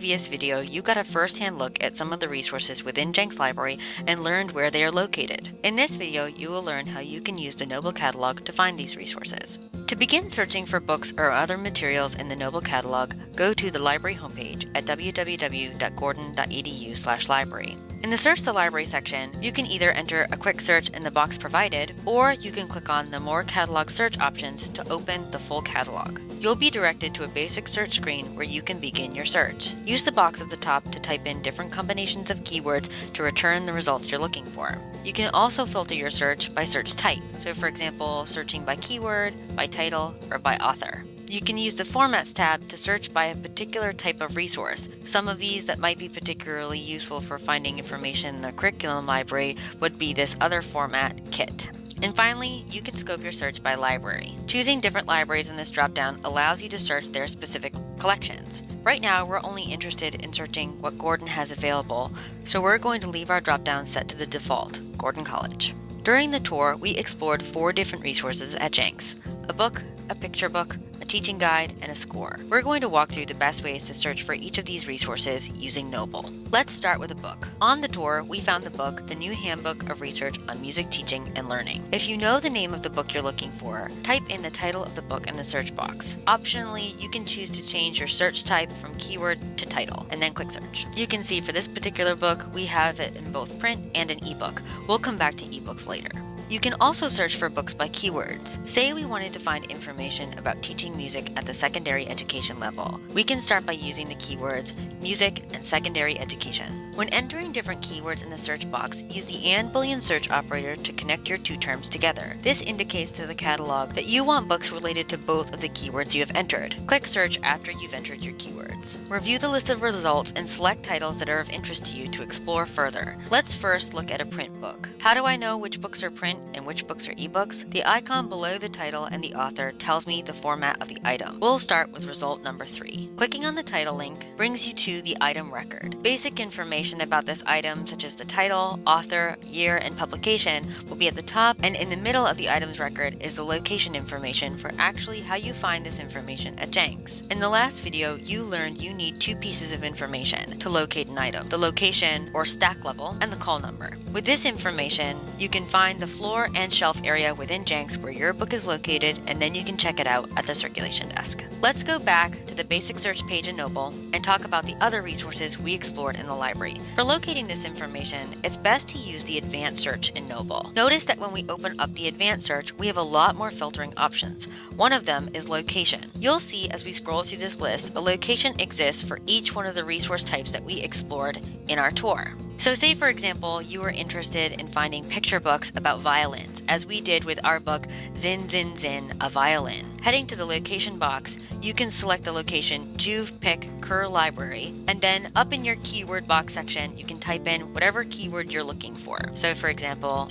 previous video, you got a first-hand look at some of the resources within Jenks Library and learned where they are located. In this video, you will learn how you can use the Noble Catalog to find these resources. To begin searching for books or other materials in the Noble Catalog, go to the library homepage at www.gordon.edu library. In the Search the Library section, you can either enter a quick search in the box provided, or you can click on the More Catalog search options to open the full catalog. You'll be directed to a basic search screen where you can begin your search. Use the box at the top to type in different combinations of keywords to return the results you're looking for. You can also filter your search by search type, so for example, searching by keyword, by title, or by author. You can use the Formats tab to search by a particular type of resource. Some of these that might be particularly useful for finding information in the curriculum library would be this other format, KIT. And finally, you can scope your search by library. Choosing different libraries in this dropdown allows you to search their specific collections. Right now, we're only interested in searching what Gordon has available, so we're going to leave our dropdown set to the default, Gordon College. During the tour, we explored four different resources at Jenks, a book, a picture book, a teaching guide, and a score. We're going to walk through the best ways to search for each of these resources using Noble. Let's start with a book. On the tour, we found the book, The New Handbook of Research on Music Teaching and Learning. If you know the name of the book you're looking for, type in the title of the book in the search box. Optionally, you can choose to change your search type from keyword to title, and then click search. You can see for this particular book, we have it in both print and an ebook. We'll come back to ebooks later. You can also search for books by keywords. Say we wanted to find information about teaching music at the secondary education level. We can start by using the keywords music and secondary education. When entering different keywords in the search box, use the AND Boolean search operator to connect your two terms together. This indicates to the catalog that you want books related to both of the keywords you have entered. Click search after you've entered your keywords. Review the list of results and select titles that are of interest to you to explore further. Let's first look at a print book. How do I know which books are print and which books are ebooks, the icon below the title and the author tells me the format of the item. We'll start with result number 3. Clicking on the title link brings you to the item record. Basic information about this item such as the title, author, year, and publication will be at the top and in the middle of the item's record is the location information for actually how you find this information at Jenks. In the last video, you learned you need two pieces of information to locate an item, the location or stack level and the call number. With this information, you can find the floor floor and shelf area within Jenks where your book is located and then you can check it out at the circulation desk. Let's go back to the basic search page in Noble and talk about the other resources we explored in the library. For locating this information, it's best to use the advanced search in Noble. Notice that when we open up the advanced search, we have a lot more filtering options. One of them is location. You'll see as we scroll through this list, a location exists for each one of the resource types that we explored in our tour. So say for example, you were interested in finding picture books about violins, as we did with our book Zin Zin Zin, a violin. Heading to the location box, you can select the location Juve Pick Kerr Library, and then up in your keyword box section, you can type in whatever keyword you're looking for. So for example,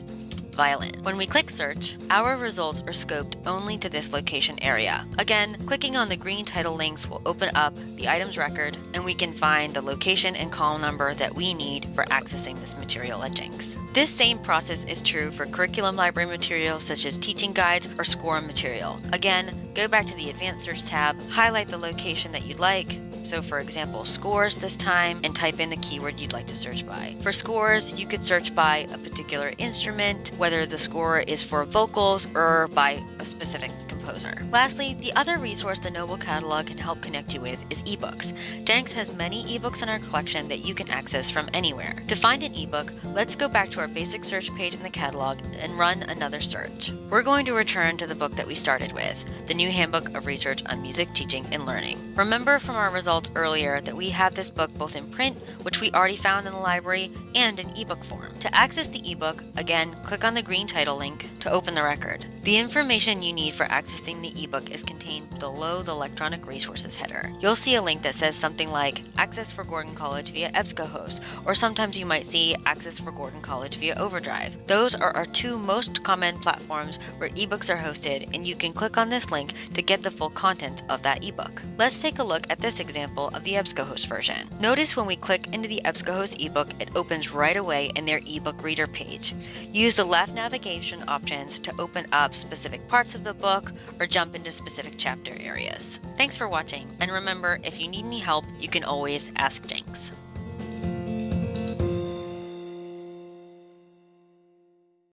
violin. When we click search, our results are scoped only to this location area. Again, clicking on the green title links will open up the item's record and we can find the location and call number that we need for accessing this material at Jenks. This same process is true for curriculum library material such as teaching guides or score material. Again, go back to the advanced search tab, highlight the location that you'd like, so for example, scores this time and type in the keyword you'd like to search by. For scores, you could search by a particular instrument, whether the score is for vocals or by a specific composer. Lastly, the other resource the Noble Catalog can help connect you with is ebooks. Jenks has many ebooks in our collection that you can access from anywhere. To find an ebook, let's go back to our basic search page in the catalog and run another search. We're going to return to the book that we started with, the new Handbook of Research on Music Teaching and Learning. Remember from our results earlier that we have this book both in print, which we already found in the library, and in ebook form. To access the ebook, again, click on the green title link to open the record. The information you need for accessing the ebook is contained below the electronic resources header. You'll see a link that says something like Access for Gordon College via EBSCOhost, or sometimes you might see Access for Gordon College via Overdrive. Those are our two most common platforms where ebooks are hosted, and you can click on this link to get the full content of that ebook. Let's take a look at this example of the EBSCOhost version. Notice when we click into the EBSCOhost ebook, it opens right away in their ebook reader page. Use the left navigation options to open up specific parts of the book or jump into specific chapter areas. Thanks for watching, and remember, if you need any help, you can always ask Jenks.